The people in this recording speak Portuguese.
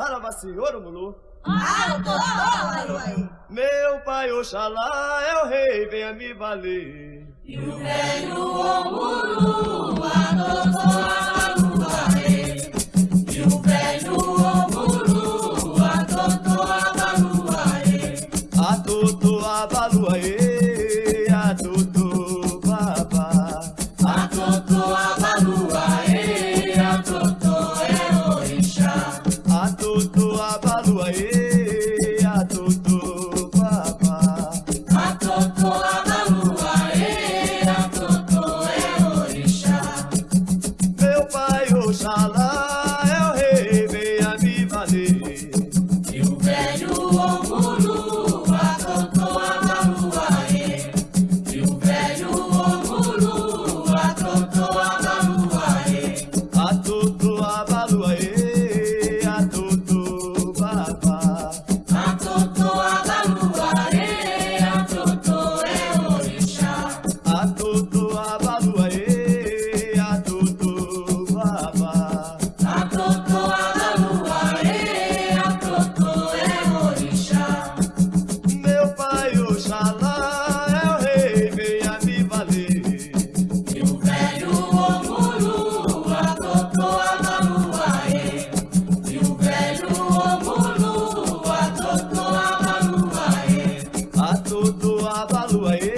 Arabacê, Oromulu. Abaluaê. Meu pai Oxalá é o rei, venha me valer. E o velho Omuru adotou Abaluaê. E o velho Omuru adotou Abaluaê. Atutu abaluaê, tutu abalu aê, a tutu papá. A tutu abalu aê, a tutu é orixá. Meu pai Oxalá. a aí.